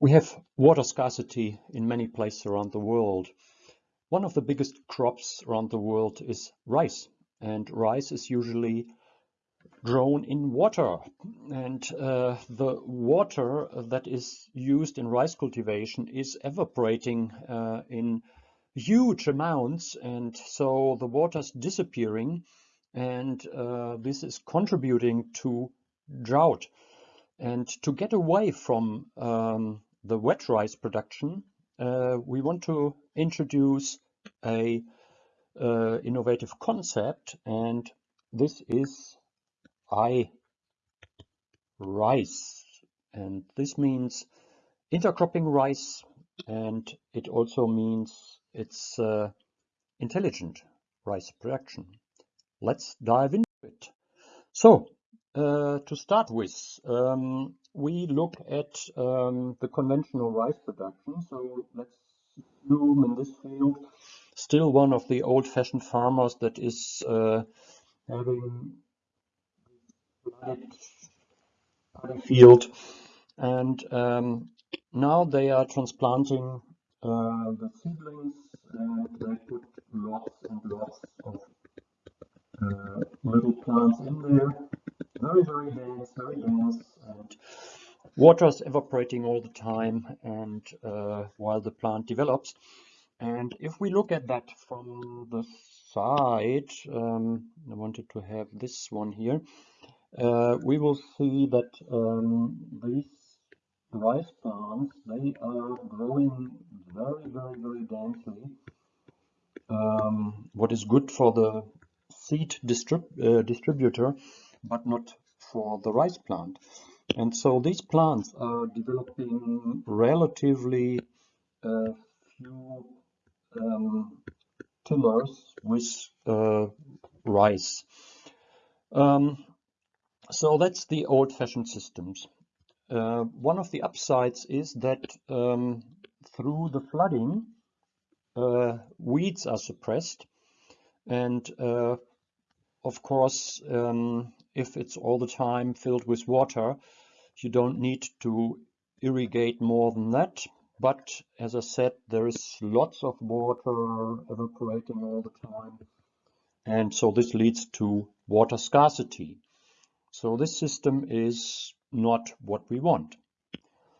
We have water scarcity in many places around the world. One of the biggest crops around the world is rice, and rice is usually grown in water. And uh, the water that is used in rice cultivation is evaporating uh, in huge amounts, and so the water is disappearing, and uh, this is contributing to drought. And to get away from um, the wet rice production, uh, we want to introduce a uh, innovative concept, and this is I rice. And this means intercropping rice, and it also means it's uh, intelligent rice production. Let's dive into it. So, uh, to start with, um, we look at um, the conventional rice production. So let's assume in this field still one of the old-fashioned farmers that is uh, having a field and um, now they are transplanting uh, the seedlings and they put lots and lots of uh, little plants in there very, very dense, very dense, and water is evaporating all the time and uh, while the plant develops. And if we look at that from the side, um, I wanted to have this one here, uh, we will see that um, these rice plants, they are growing very, very, very densely. Um, what is good for the seed distrib uh, distributor but not for the rice plant. And so these plants are developing relatively uh, few um, tillers with uh, rice. Um, so that's the old-fashioned systems. Uh, one of the upsides is that um, through the flooding, uh, weeds are suppressed and uh, of course um, if it's all the time filled with water, you don't need to irrigate more than that. But as I said, there is lots of water evaporating all the time. And so this leads to water scarcity. So this system is not what we want.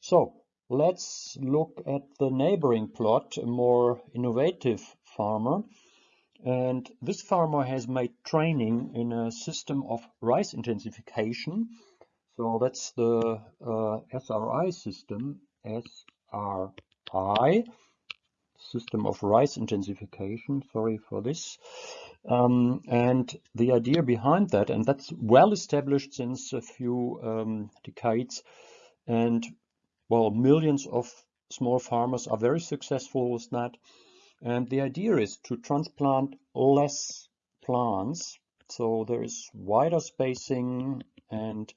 So let's look at the neighboring plot, a more innovative farmer. And this farmer has made training in a system of rice intensification. So that's the uh, SRI system, SRI, system of rice intensification, sorry for this. Um, and the idea behind that, and that's well established since a few um, decades, and well, millions of small farmers are very successful with that. And the idea is to transplant less plants. So there is wider spacing and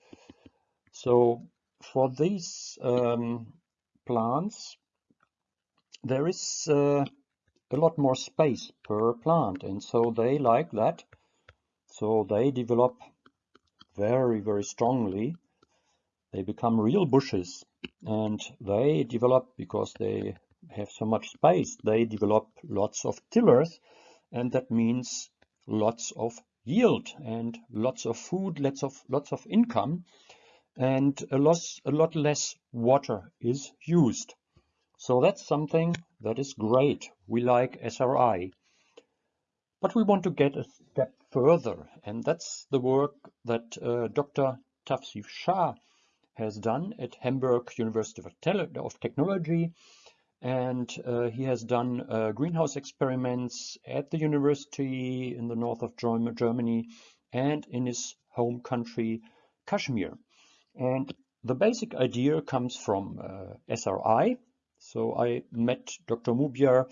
so for these um, plants there is uh, a lot more space per plant and so they like that. So they develop very, very strongly. They become real bushes and they develop because they have so much space, they develop lots of tillers, and that means lots of yield and lots of food, lots of lots of income, and a lot, a lot less water is used. So that's something that is great. We like SRI. But we want to get a step further, and that's the work that uh, Dr. Tafsif Shah has done at Hamburg University of Technology and uh, he has done uh, greenhouse experiments at the university in the north of Germany and in his home country Kashmir. And the basic idea comes from uh, SRI. So I met Dr. Mubiar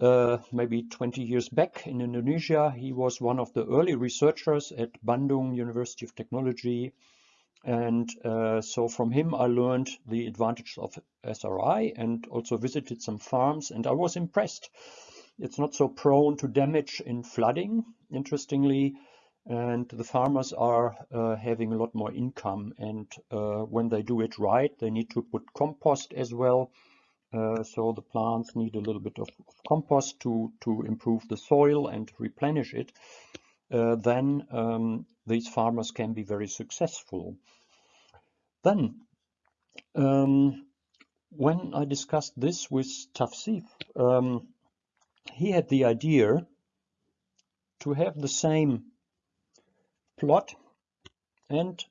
uh, maybe 20 years back in Indonesia. He was one of the early researchers at Bandung University of Technology and uh, so from him I learned the advantages of SRI and also visited some farms and I was impressed. It's not so prone to damage in flooding. Interestingly, and the farmers are uh, having a lot more income and uh, when they do it right they need to put compost as well uh, so the plants need a little bit of, of, compost to to improve the soil and replenish it uh, then um, these farmers can be very successful then um, when I discussed this with Tafsif um, he had the idea to have the same plot and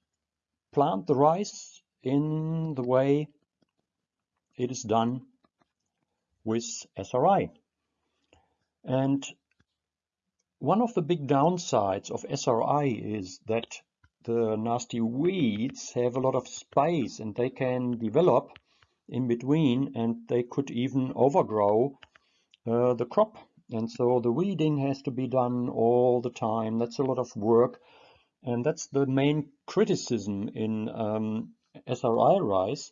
plant the rice in the way it is done with SRI. And one of the big downsides of SRI is that the nasty weeds have a lot of space and they can develop in between and they could even overgrow uh, the crop. And so the weeding has to be done all the time. That's a lot of work and that's the main criticism in um, SRI rice.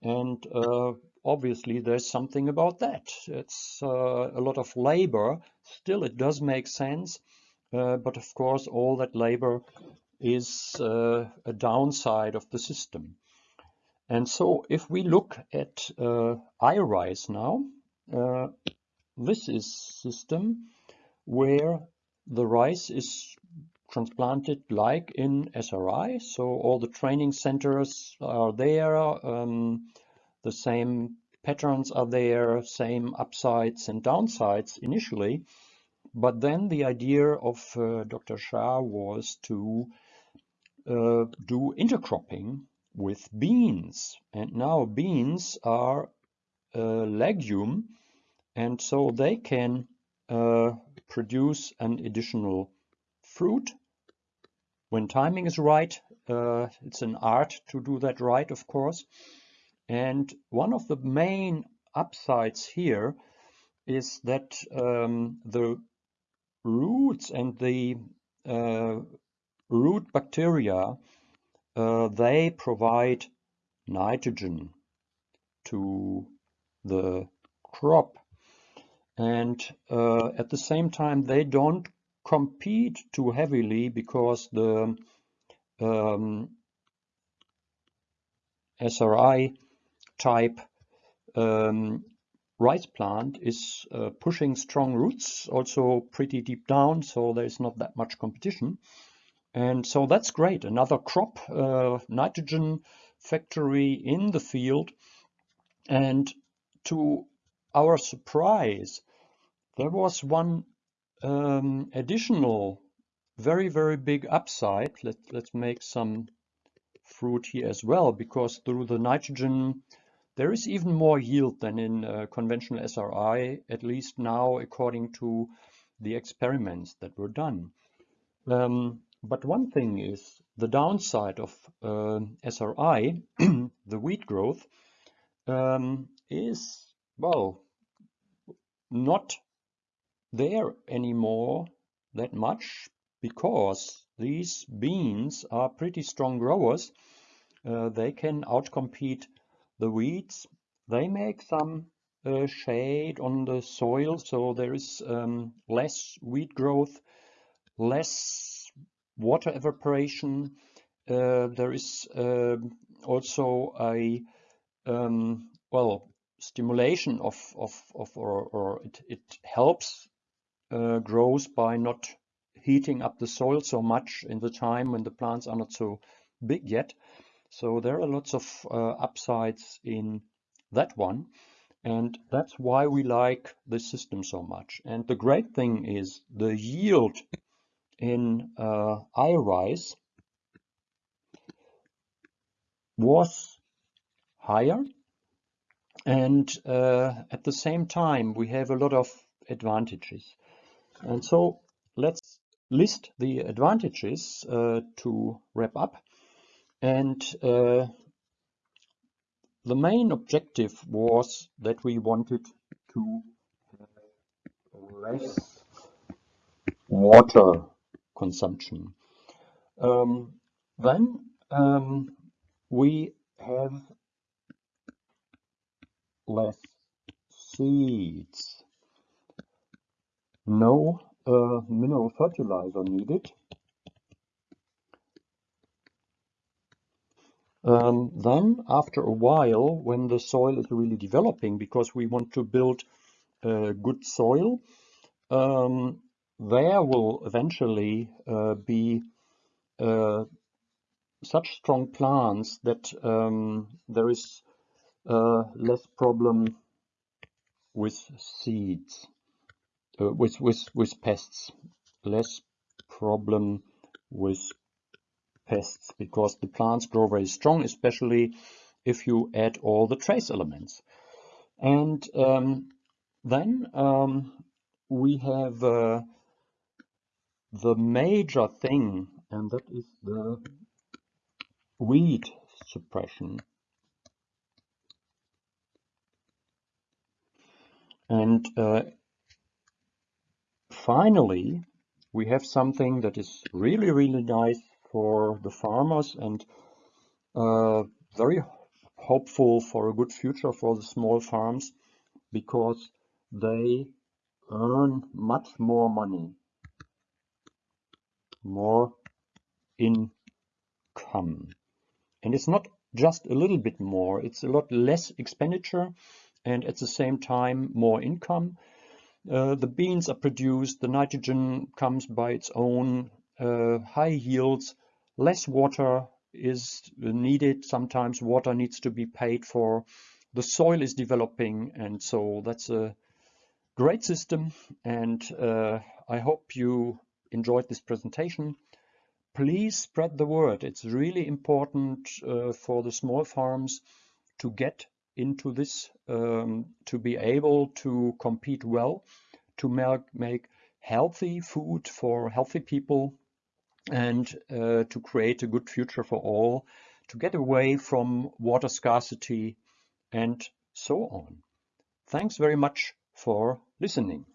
And uh, obviously there's something about that. It's uh, a lot of labor. Still, it does make sense. Uh, but of course, all that labor is uh, a downside of the system. And so if we look at uh, iRice now, uh, this is system where the rice is transplanted like in SRI. So all the training centers are there, um, the same patterns are there, same upsides and downsides initially. But then the idea of uh, Dr. Shah was to uh, do intercropping with beans. And now beans are a legume and so they can uh, produce an additional fruit when timing is right. Uh, it's an art to do that right, of course. And one of the main upsides here is that um, the roots and the uh, root bacteria, uh, they provide nitrogen to the crop. And uh, at the same time, they don't compete too heavily because the um, SRI type um, rice plant is uh, pushing strong roots, also pretty deep down, so there's not that much competition. And so that's great. Another crop, uh, nitrogen factory in the field. And to our surprise, there was one um, additional very, very big upside. Let, let's make some fruit here as well, because through the nitrogen, there is even more yield than in uh, conventional SRI, at least now according to the experiments that were done. Um, but one thing is the downside of uh, SRI, the wheat growth, um, is, well, not there anymore that much because these beans are pretty strong growers. Uh, they can outcompete the weeds. They make some uh, shade on the soil, so there is um, less weed growth, less water evaporation. Uh, there is um, also a um, well stimulation of of, of or, or it, it helps uh, grows by not heating up the soil so much in the time when the plants are not so big yet. So there are lots of uh, upsides in that one. And that's why we like this system so much. And the great thing is the yield in uh, iRice was higher. And uh, at the same time, we have a lot of advantages. And so let's list the advantages uh, to wrap up. And uh, the main objective was that we wanted to less water consumption. Um, then um, we have less seeds no uh, mineral fertilizer needed Um, then after a while, when the soil is really developing, because we want to build a good soil, um, there will eventually uh, be uh, such strong plants that um, there is uh, less problem with seeds, uh, with, with, with pests, less problem with pests because the plants grow very strong, especially if you add all the trace elements. And um, then um, we have uh, the major thing, and that is the weed suppression. And uh, finally, we have something that is really, really nice for the farmers and uh, very hopeful for a good future for the small farms because they earn much more money, more income. And it's not just a little bit more, it's a lot less expenditure and at the same time more income. Uh, the beans are produced, the nitrogen comes by its own, uh, high yields, less water is needed. Sometimes water needs to be paid for. The soil is developing and so that's a great system and uh, I hope you enjoyed this presentation. Please spread the word. It's really important uh, for the small farms to get into this, um, to be able to compete well, to make, make healthy food for healthy people and uh, to create a good future for all, to get away from water scarcity and so on. Thanks very much for listening.